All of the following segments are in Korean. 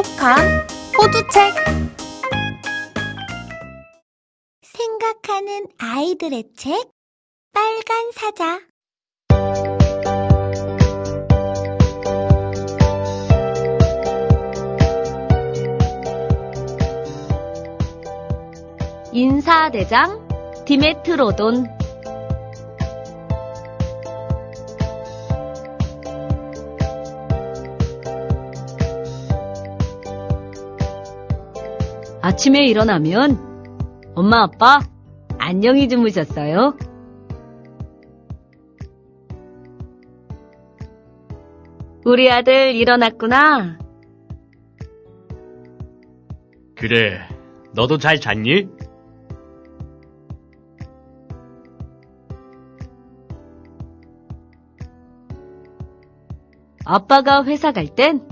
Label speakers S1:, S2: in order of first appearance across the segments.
S1: 똑똑한 호두책.
S2: 생각하는 아이들의 책 빨간 사자.
S3: 인사대장 디메트로돈 아침에 일어나면 엄마 아빠 안녕히 주무셨어요? 우리 아들 일어났구나.
S4: 그래, 너도 잘 잤니?
S3: 아빠가 회사 갈 땐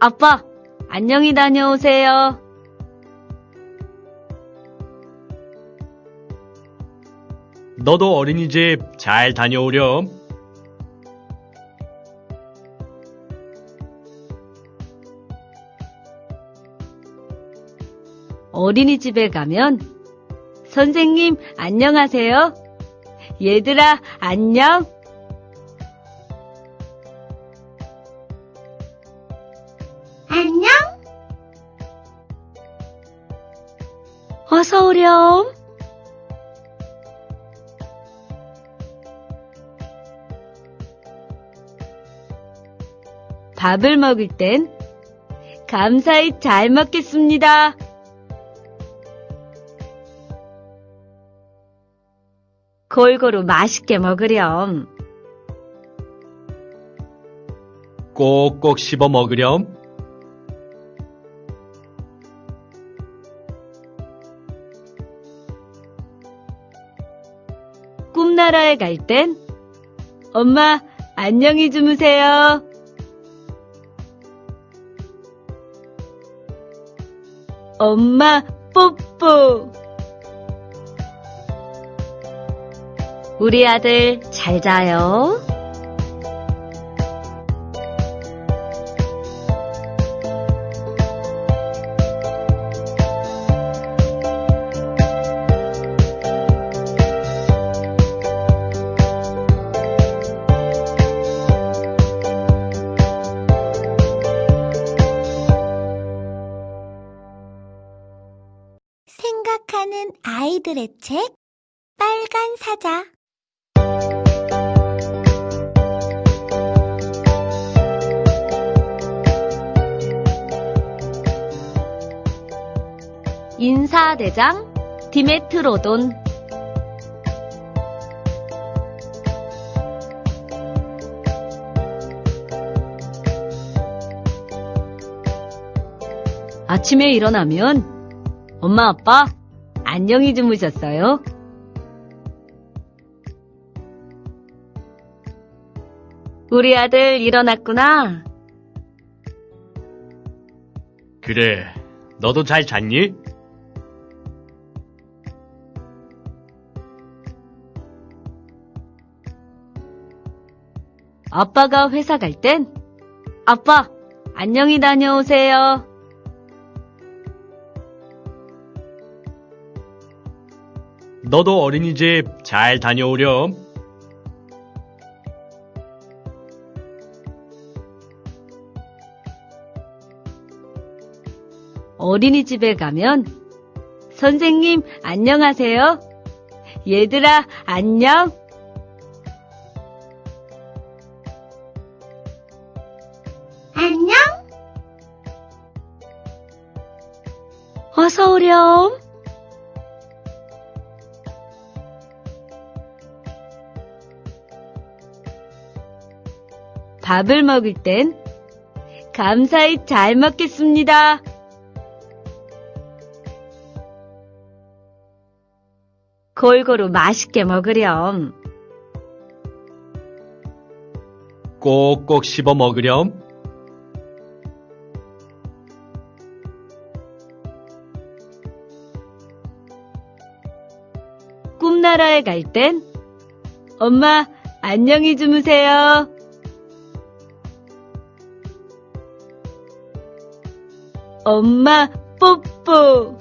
S3: 아빠 안녕히 다녀오세요.
S4: 너도 어린이집 잘 다녀오렴.
S3: 어린이집에 가면 선생님 안녕하세요. 얘들아 안녕.
S2: 안녕
S3: 어서 오렴. 밥을 먹을 땐 감사히 잘 먹겠습니다. 골고루 맛있게 먹으렴.
S4: 꼭꼭 씹어 먹으렴.
S3: 꿈나라에 갈 땐 엄마 안녕히 주무세요. 엄마 뽀뽀. 우리 아들 잘 자요.
S2: 아이들의 책 빨간 사자.
S3: 인사대장 디메트로돈. 아침에 일어나면 엄마 아빠 안녕히 주무셨어요? 우리 아들 일어났구나.
S4: 그래, 너도 잘 잤니?
S3: 아빠가 회사 갈 땐 아빠 안녕히 다녀오세요.
S4: 너도 어린이집 잘 다녀오렴.
S3: 어린이집에 가면 선생님 안녕하세요. 얘들아 안녕.
S2: 안녕
S3: 어서 오렴. 밥을 먹을 땐 감사히 잘 먹겠습니다. 골고루 맛있게 먹으렴.
S4: 꼭꼭 씹어 먹으렴.
S3: 꿈나라에 갈 땐 엄마 안녕히 주무세요.， 엄마 뽀뽀.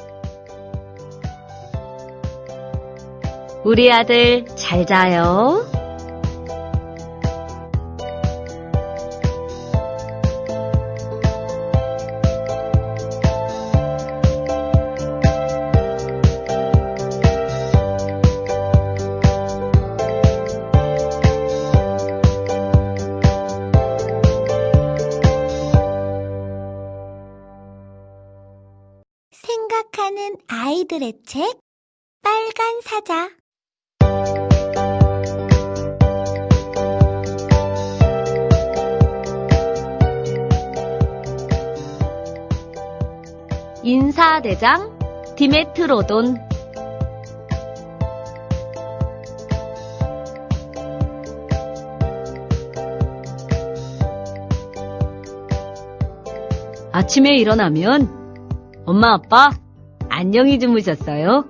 S3: 우리 아들 잘 자요.
S2: 생각하는 아이들의 책 빨간 사자.
S3: 인사대장 디메트로돈. 아침에 일어나면 엄마 아빠 안녕히 주무셨어요?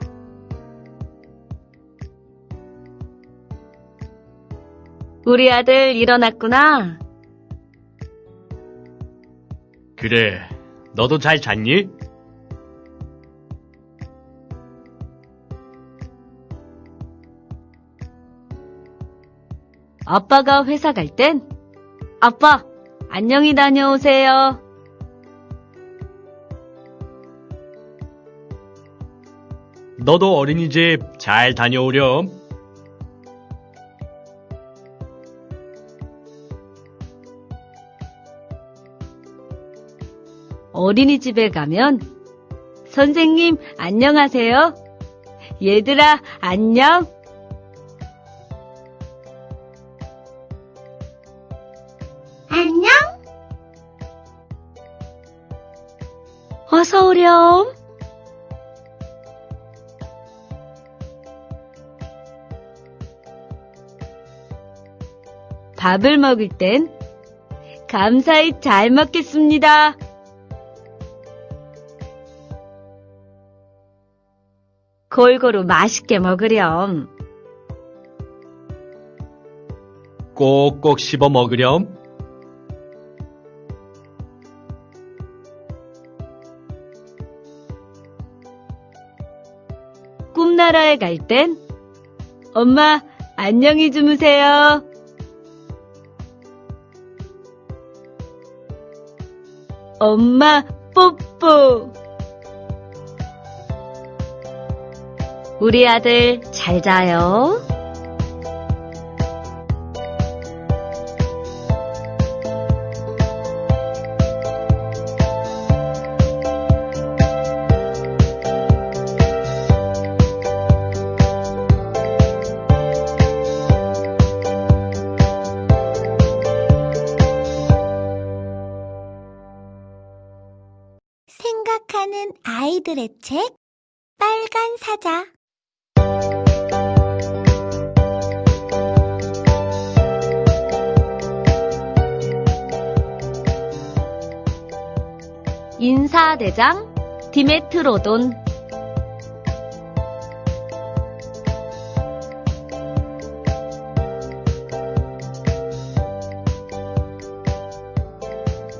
S3: 우리 아들 일어났구나.
S4: 그래, 너도 잘 잤니?
S3: 아빠가 회사 갈 땐 아빠 안녕히 다녀오세요.
S4: 너도 어린이집 잘 다녀오렴.
S3: 어린이집에 가면 선생님 안녕하세요. 얘들아 안녕.
S2: 안녕
S3: 어서 오렴. 밥을 먹을 땐 감사히 잘 먹겠습니다. 골고루 맛있게 먹으렴.
S4: 꼭꼭 씹어 먹으렴.
S3: 꿈나라에 갈 땐 엄마 안녕히 주무세요. 엄마 뽀뽀. 우리 아들 잘 자요.
S2: 아이들의 책 빨간 사자.
S3: 인사대장 디메트로돈.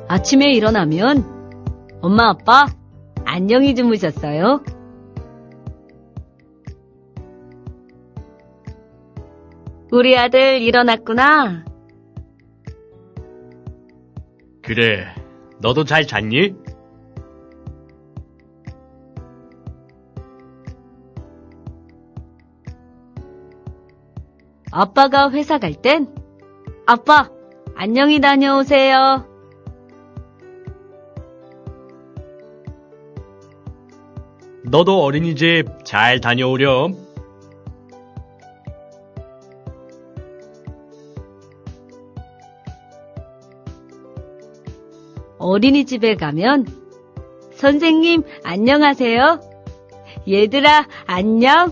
S3: 아침에 일어나면 엄마 아빠 안녕히 주무셨어요? 우리 아들 일어났구나.
S4: 그래, 너도 잘 잤니?
S3: 아빠가 회사 갈 땐 아빠 안녕히 다녀오세요.
S4: 너도 어린이집 잘 다녀오렴.
S3: 어린이집에 가면 선생님 안녕하세요. 얘들아 안녕.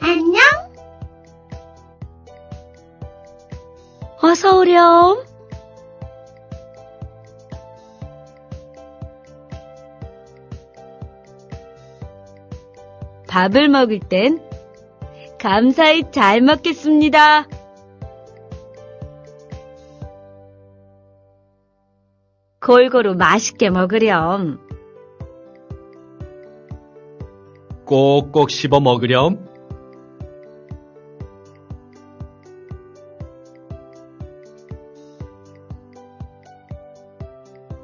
S2: 안녕
S3: 어서 오렴. 밥을 먹을 땐 감사히 잘 먹겠습니다. 골고루 맛있게 먹으렴.
S4: 꼭꼭 씹어 먹으렴.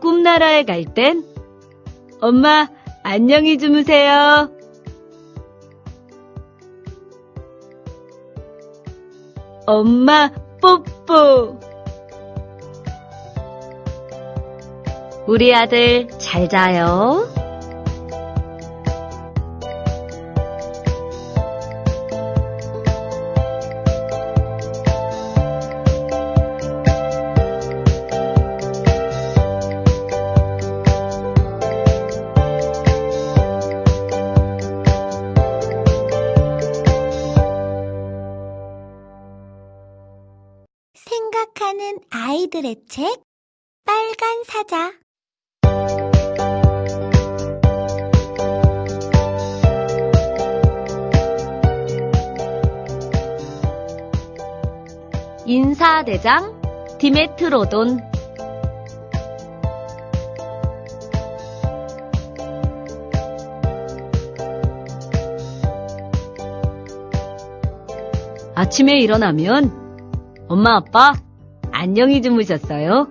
S3: 꿈나라에 갈 땐 엄마 안녕히 주무세요. 엄마 뽀뽀. 우리 아들 잘 자요.
S2: 아이들의 책 빨간 사자.
S3: 인사대장 디메트로돈. 아침에 일어나면 엄마 아빠 안녕히 주무셨어요?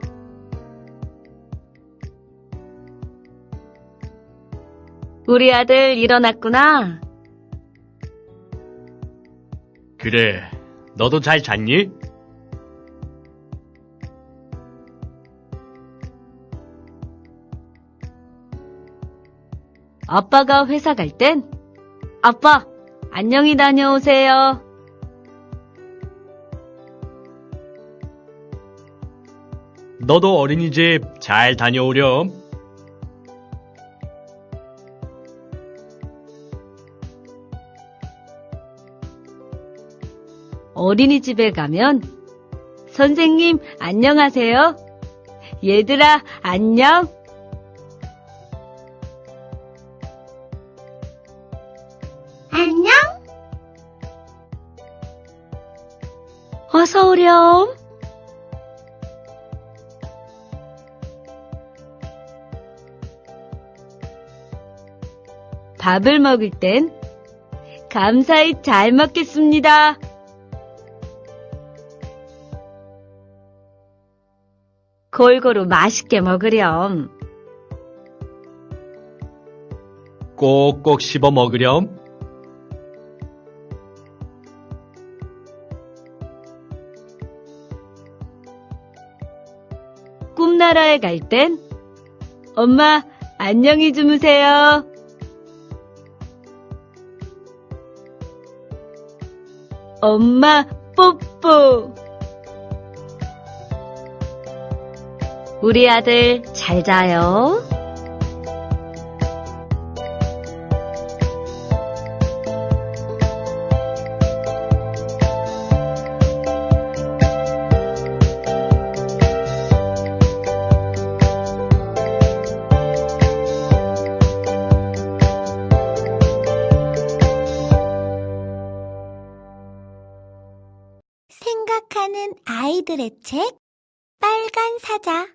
S3: 우리 아들 일어났구나.
S4: 그래, 너도 잘 잤니?
S3: 아빠가 회사 갈 땐 아빠 안녕히 다녀오세요.
S4: 너도 어린이집 잘 다녀오렴.
S3: 어린이집에 가면 선생님 안녕하세요. 얘들아 안녕.
S2: 안녕
S3: 어서 오렴. 밥을 먹을 땐 감사히 잘 먹겠습니다. 골고루 맛있게 먹으렴.
S4: 꼭꼭 씹어 먹으렴.
S3: 꿈나라에 갈 땐 엄마 안녕히 주무세요. 엄마 뽀뽀. 우리 아들 잘 자요.
S2: 아이들의 책 빨간 사자